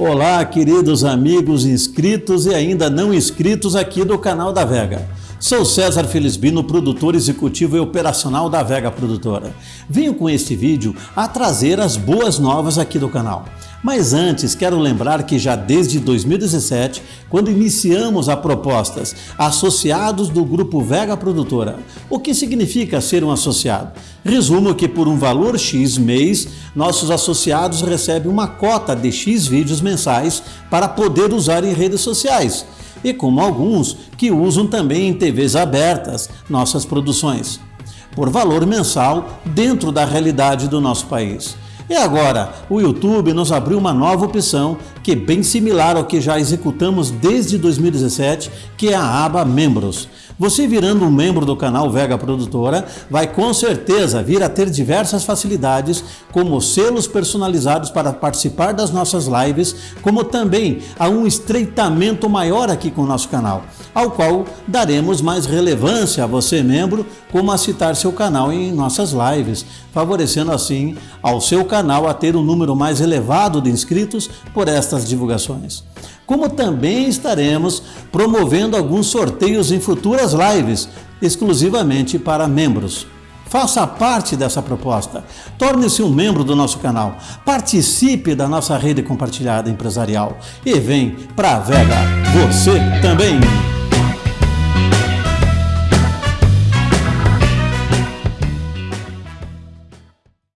Olá, queridos amigos inscritos e ainda não inscritos aqui do canal da Vega. Sou César Felisbino, produtor executivo e operacional da Vega Produtora. Venho com este vídeo a trazer as boas novas aqui do canal. Mas antes, quero lembrar que já desde 2017, quando iniciamos a propostas associados do Grupo Vega Produtora, o que significa ser um associado? Resumo que por um valor X mês, nossos associados recebem uma cota de X vídeos mensais para poder usar em redes sociais e como alguns que usam também em TVs abertas nossas produções, por valor mensal dentro da realidade do nosso país. E agora, o YouTube nos abriu uma nova opção que é bem similar ao que já executamos desde 2017, que é a aba Membros. Você virando um membro do canal Vega Produtora, vai com certeza vir a ter diversas facilidades, como selos personalizados para participar das nossas lives, como também a um estreitamento maior aqui com o nosso canal, ao qual daremos mais relevância a você membro, como a citar seu canal em nossas lives, favorecendo assim ao seu canal a ter um número mais elevado de inscritos por estas divulgações. Como também estaremos promovendo alguns sorteios em futuras lives, exclusivamente para membros. Faça parte dessa proposta. Torne-se um membro do nosso canal. Participe da nossa rede compartilhada empresarial. E vem para a Vega. Você também!